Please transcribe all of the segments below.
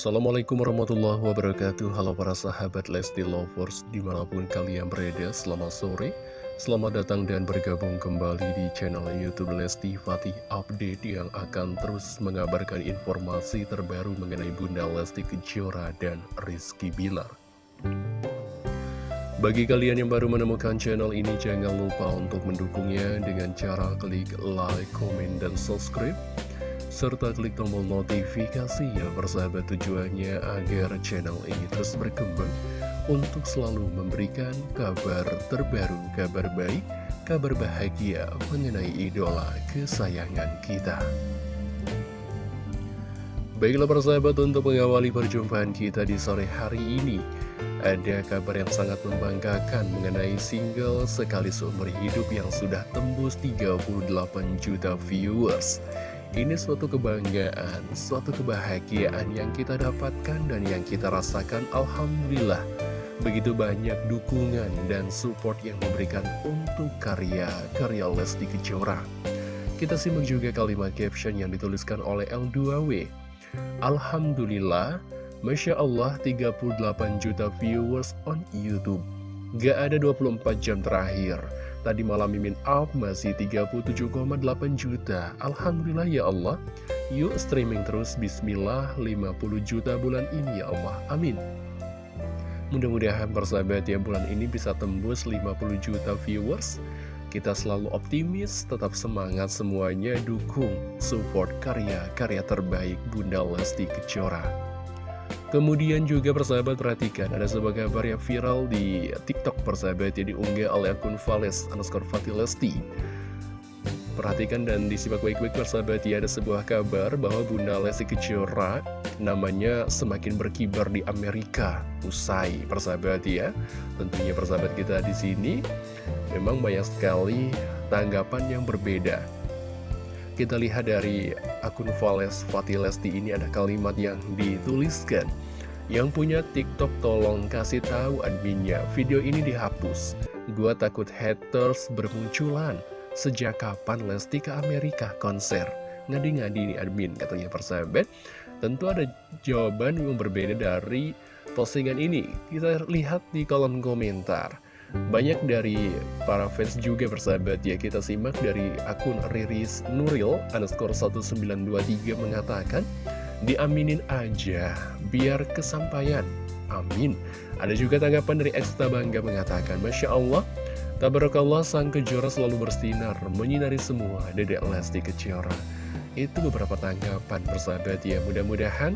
Assalamualaikum warahmatullahi wabarakatuh. Halo para sahabat Lesti Lovers Di mana pun kalian berada Selamat sore. Selamat datang dan bergabung kembali di channel Youtube Lesti Fatih Update Yang akan terus mengabarkan informasi terbaru mengenai Bunda Lesti Kejora dan Rizky Bilar. Bagi kalian yang baru menemukan channel ini, jangan lupa untuk mendukungnya dengan cara klik like, komen, dan subscribe serta klik tombol notifikasi ya persahabat tujuannya agar channel ini terus berkembang untuk selalu memberikan kabar terbaru, kabar baik, kabar bahagia mengenai idola kesayangan kita. Baiklah persahabat untuk mengawali perjumpaan kita di sore hari ini Ada kabar yang sangat membanggakan mengenai single Sekali Seumur Hidup yang sudah tembus 38 juta viewers ini suatu kebanggaan, suatu kebahagiaan yang kita dapatkan dan yang kita rasakan Alhamdulillah. Begitu banyak dukungan dan support yang diberikan untuk karya-karya Lesti Kejora. Kita simak juga kalimat caption yang dituliskan oleh L2W. Alhamdulillah, Masya Allah 38 juta viewers on Youtube. Gak ada 24 jam terakhir Tadi malam Mimin up masih 37,8 juta. Alhamdulillah ya Allah. Yuk streaming terus. Bismillah 50 juta bulan ini ya Allah. Amin. Mudah-mudahan persahabat ya bulan ini bisa tembus 50 juta viewers. Kita selalu optimis, tetap semangat semuanya. Dukung, support karya-karya terbaik Bunda Lesti Kejora Kemudian juga persahabat perhatikan ada sebuah kabar yang viral di TikTok persahabat yang diunggah oleh akun Vales underscore Fatilesti. Perhatikan dan disimak baik-baik persahabat ya ada sebuah kabar bahwa Bunda Lesti Kejora namanya semakin berkibar di Amerika usai persahabat ya. Tentunya persahabat kita di sini memang banyak sekali tanggapan yang berbeda kita lihat dari akun Vales Fatilesti ini ada kalimat yang dituliskan. Yang punya TikTok tolong kasih tahu adminnya Video ini dihapus. Gua takut haters bermunculan. Sejak kapan Lesti ke Amerika konser? Ngadi-ngadi nih admin katanya persahabat. Tentu ada jawaban yang berbeda dari postingan ini. Kita lihat di kolom komentar banyak dari para fans juga bersahabat. Ya Kita simak dari akun Riris Nuril underscore 1923 mengatakan Diaminin aja biar kesampaian. Amin. Ada juga tanggapan dari Eksta Bangga mengatakan Masya Allah Tabarakallah sang kejora selalu bersinar Menyinari semua dedek Lesti Kejora. Itu beberapa tanggapan bersahabat ya. Mudah-mudahan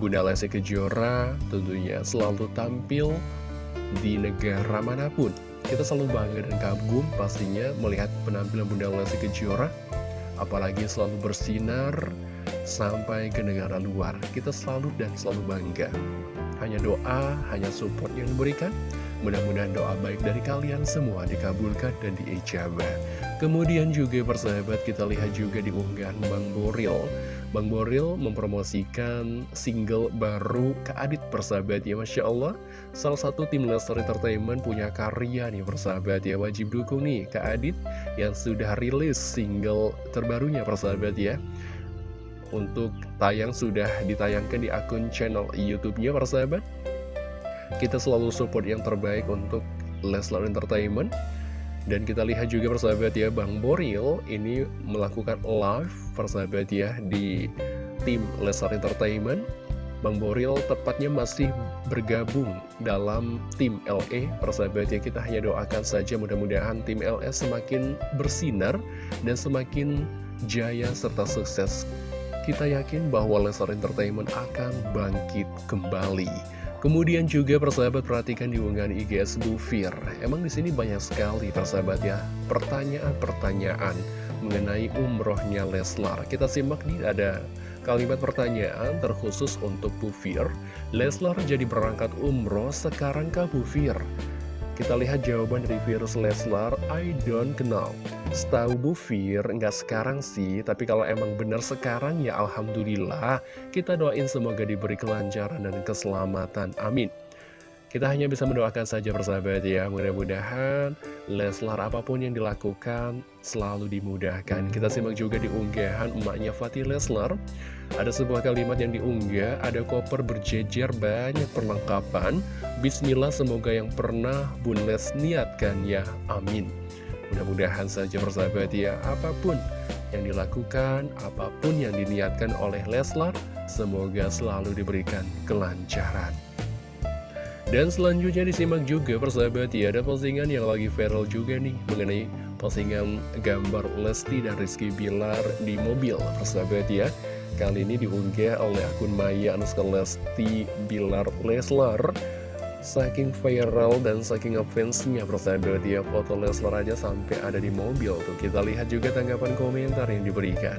Bunda Lesti Kejora tentunya selalu tampil di negara mana pun. Kita selalu bangga dan kagum pastinya melihat penampilan Bunda Lesti Kejora, apalagi selalu bersinar sampai ke negara luar. Kita selalu dan selalu bangga. Hanya doa, hanya support yang diberikan. Mudah-mudahan doa baik dari kalian semua dikabulkan dan diijabah. Kemudian juga persahabat kita lihat juga di unggahan Bang Boril Bang Boril mempromosikan single baru ke Adit persahabat ya Masya Allah. Salah satu tim Lestar Entertainment punya karya nih persahabat ya. Wajib dukung nih ke Adit yang sudah rilis single terbarunya persahabat ya. Untuk tayang sudah ditayangkan di akun channel Youtube-nya persahabat Kita selalu support yang terbaik untuk Leslar Entertainment dan kita lihat juga persahabat ya Bang Boril ini melakukan live persahabat ya di tim Lesar Entertainment. Bang Boril tepatnya masih bergabung dalam tim LE persahabat ya kita hanya doakan saja mudah-mudahan tim LE semakin bersinar dan semakin jaya serta sukses kita yakin bahwa Lesar Entertainment akan bangkit kembali Kemudian juga persahabat perhatikan di unggahan IGS Bufir. Emang di sini banyak sekali persahabat ya pertanyaan-pertanyaan mengenai umrohnya Leslar. Kita simak nih ada kalimat pertanyaan terkhusus untuk Bufir. Leslar jadi berangkat umroh sekarang ke Bufir. Kita lihat jawaban dari virus Leslar, I don't know. Setahu Bu Fir, nggak sekarang sih, tapi kalau emang benar sekarang ya Alhamdulillah. Kita doain semoga diberi kelancaran dan keselamatan. Amin. Kita hanya bisa mendoakan saja persahabat ya, mudah-mudahan Leslar apa pun yang dilakukan selalu dimudahkan. Kita simak juga di unggahan emaknya Fatih Leslar. Ada sebuah kalimat yang diunggah, ada koper berjejer banyak perlengkapan. Bismillah semoga yang pernah Bun Les niatkan ya, amin. Mudah-mudahan saja persahabat ya, apa pun yang dilakukan, apa pun yang diniatkan oleh Leslar, semoga selalu diberikan kelancaran. Dan selanjutnya disimak juga persahabat ya, ada postingan yang lagi viral juga nih mengenai postingan gambar Lesti dan Rizky Bilar di mobil persahabat ya. Kali ini diunggah oleh akun Maya Anuska Lesti Bilar Leslar Saking viral dan saking ngefansnya persahabat ya Foto Leslar aja sampai ada di mobil tuh. Kita lihat juga tanggapan komentar yang diberikan.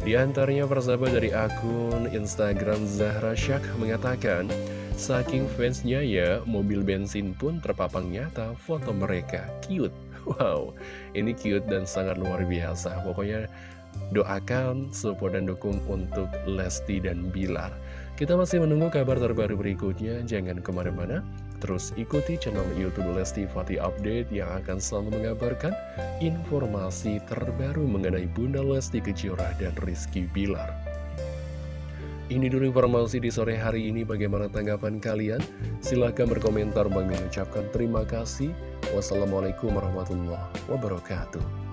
Di antaranya persahabat dari akun Instagram Zahra Syak mengatakan Saking fansnya ya, mobil bensin pun terpapang nyata foto mereka Cute. Wow, ini cute dan sangat luar biasa. Pokoknya doakan, support dan dukung untuk Lesti dan Bilar kita masih menunggu kabar terbaru berikutnya, jangan ke mana-mana. Terus ikuti channel Youtube Lesti Fatih Update yang akan selalu mengabarkan informasi terbaru mengenai Bunda Lesti Kejora dan Rizky Bilar. Ini dulu informasi di sore hari ini, bagaimana tanggapan kalian? Silahkan berkomentar, mengucapkan terima kasih. Wassalamualaikum warahmatullahi wabarakatuh.